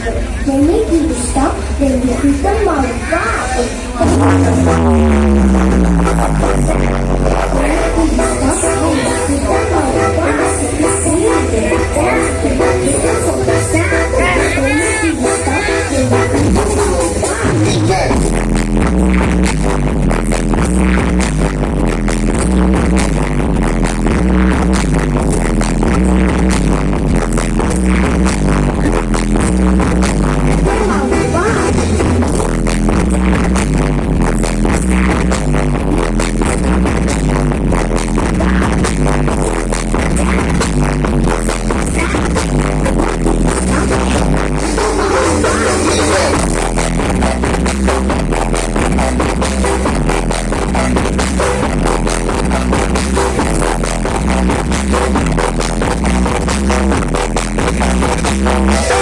They make the stuff, they recruit them all back. Música